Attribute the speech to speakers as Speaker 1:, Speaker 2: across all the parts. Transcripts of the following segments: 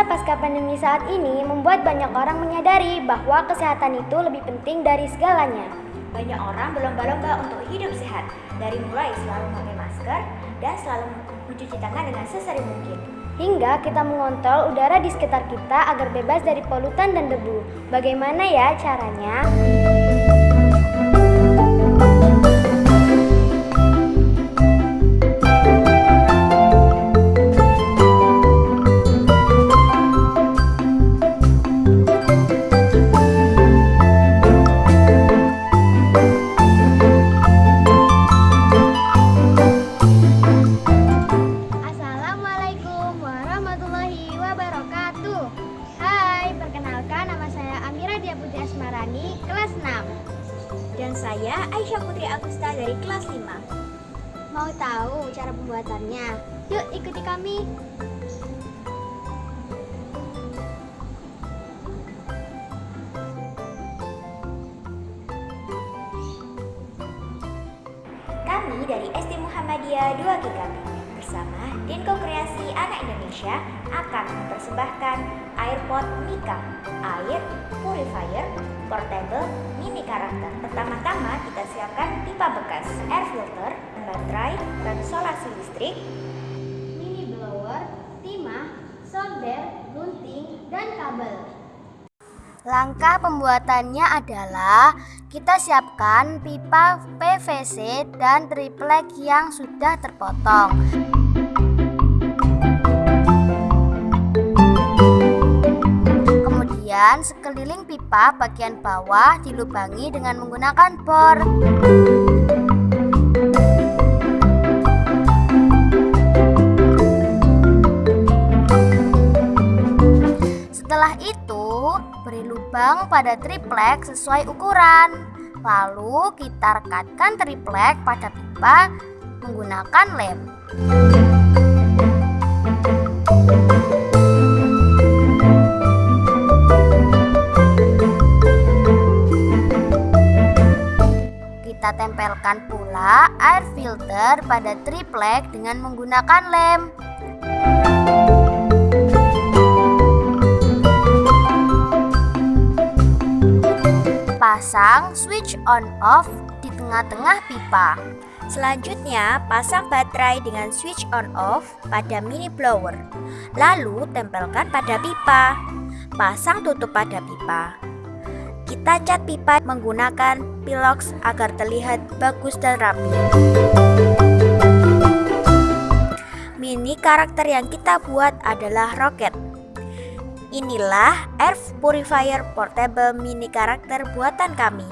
Speaker 1: masa pasca pandemi saat ini membuat banyak orang menyadari bahwa kesehatan itu lebih penting dari segalanya.
Speaker 2: Banyak orang berlomba-lomba untuk hidup sehat, dari mulai selalu memakai masker dan selalu mencuci tangan dengan sesering mungkin.
Speaker 1: Hingga kita mengontrol udara di sekitar kita agar bebas dari polutan dan debu. Bagaimana ya caranya? Asmarani, kelas 6.
Speaker 2: Dan saya Aisyah Putri Agusta dari kelas 5.
Speaker 1: Mau tahu cara pembuatannya? Yuk ikuti kami.
Speaker 2: Kami dari SD Muhammadiyah 2 GKB bersama Dinko Kreasi Anak Indonesia akan mempersembahkan AirPod Mika, air purifier portable mini karakter. Pertama-tama kita siapkan pipa bekas, air filter, baterai, dan solasi listrik.
Speaker 1: Mini blower, timah, solder, gunting, dan kabel. Langkah pembuatannya adalah kita siapkan pipa PVC dan triplek yang sudah terpotong. Kemudian sekeliling pipa bagian bawah dilubangi dengan menggunakan bor. Lubang pada triplek sesuai ukuran. Lalu kita rekatkan triplek pada pipa menggunakan lem. Kita tempelkan pula air filter pada triplek dengan menggunakan lem. Pasang switch on off di tengah-tengah pipa.
Speaker 2: Selanjutnya, pasang baterai dengan switch on off pada mini blower. Lalu tempelkan pada pipa. Pasang tutup pada pipa. Kita cat pipa menggunakan pilox agar terlihat bagus dan rapi. Mini karakter yang kita buat adalah roket. Inilah air purifier portable mini karakter buatan kami.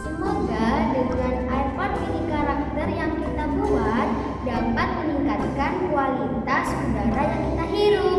Speaker 1: Semoga dengan iPod mini karakter yang kita buat dapat meningkatkan kualitas udara yang kita hirup